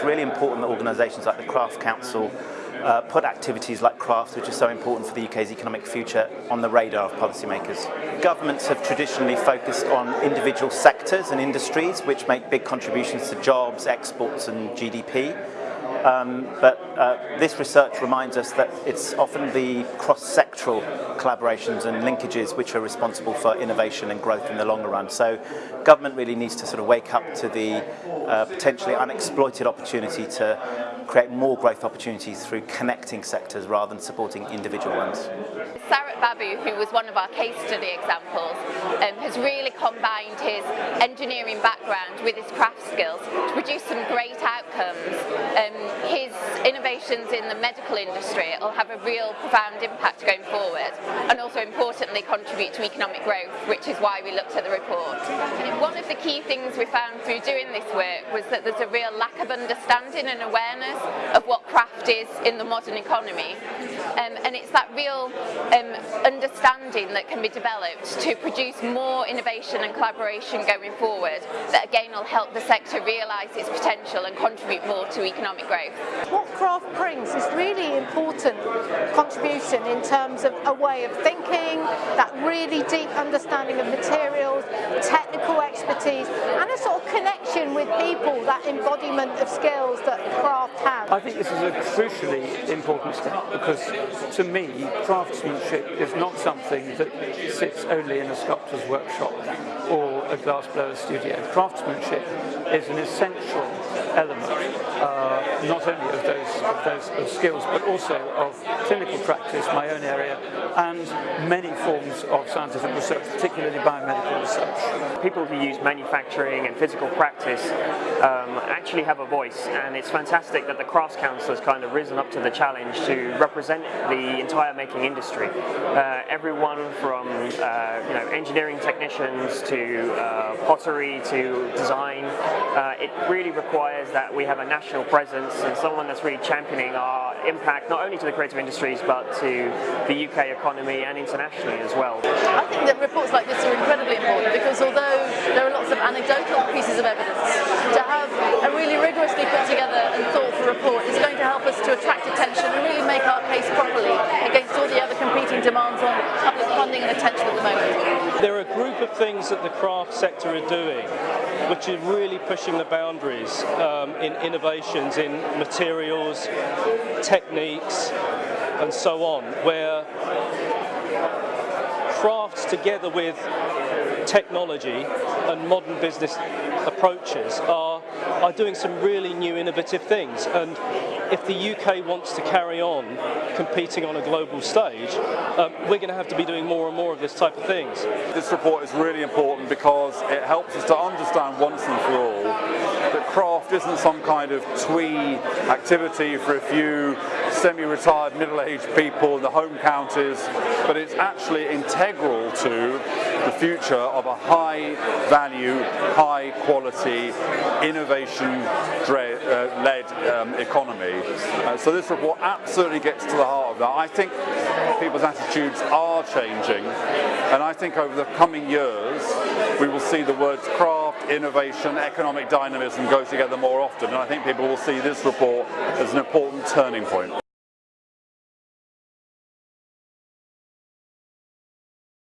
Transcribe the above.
it's really important that organisations like the Craft Council uh, put activities like crafts, which are so important for the UK's economic future, on the radar of policymakers. Governments have traditionally focused on individual sectors and industries which make big contributions to jobs, exports and GDP. Um, but uh, this research reminds us that it's often the cross-sectoral collaborations and linkages which are responsible for innovation and growth in the longer run. So government really needs to sort of wake up to the uh, potentially unexploited opportunity to create more growth opportunities through connecting sectors rather than supporting individual ones. Sarat Babu, who was one of our case study examples, um, has really combined his engineering background with his craft skills to produce some great outcomes. Um, his innovations in the medical industry will have a real profound impact going forward and also importantly contribute to economic growth, which is why we looked at the report. One of the key things we found through doing this work was that there's a real lack of understanding and awareness of what craft is in the modern economy. Um, and it's that real um, understanding that can be developed to produce more innovation and collaboration going forward that again will help the sector realise its potential and contribute more to economic growth. What craft brings is really important contribution in terms of a way of thinking, that really deep understanding of materials, technical expertise and a sort of connection with people, that embodiment of skills that craft has. I think this is a crucially important step because to me craftsmanship is not something that sits only in a sculptor's workshop or a glassblower studio. Craftsmanship is an essential element uh, not only of those, of those of skills but also of clinical practice, my own area, and many forms of scientific research, particularly biomedical research. People who use manufacturing and physical practice um, actually have a voice and it's fantastic that the Crafts Council has kind of risen up to the challenge to represent the entire making industry. Uh, everyone from uh, you know engineering technicians to uh, pottery to design, uh, it really requires that we have a national presence and someone that's really championing our impact not only to the creative industries but to the UK economy and internationally as well. I think that reports like this are incredibly important because although there are lots of anecdotal pieces of evidence, to have a really rigorously put together and thoughtful report is going to help us to attract attention and really make our case properly against all the other competing demands on public funding and attention at the moment. There are a group of things that the craft sector are doing which is really pushing the boundaries um, in innovations in materials, techniques and so on, where crafts together with technology and modern business approaches are, are doing some really new innovative things and if the UK wants to carry on competing on a global stage, um, we're going to have to be doing more and more of this type of things. This report is really important because it helps us to understand once and for all that craft isn't some kind of twee activity for a few semi-retired middle-aged people in the home counties, but it's actually integral to future of a high value, high quality, innovation-led um, economy. Uh, so this report absolutely gets to the heart of that. I think people's attitudes are changing, and I think over the coming years we will see the words craft, innovation, economic dynamism go together more often, and I think people will see this report as an important turning point.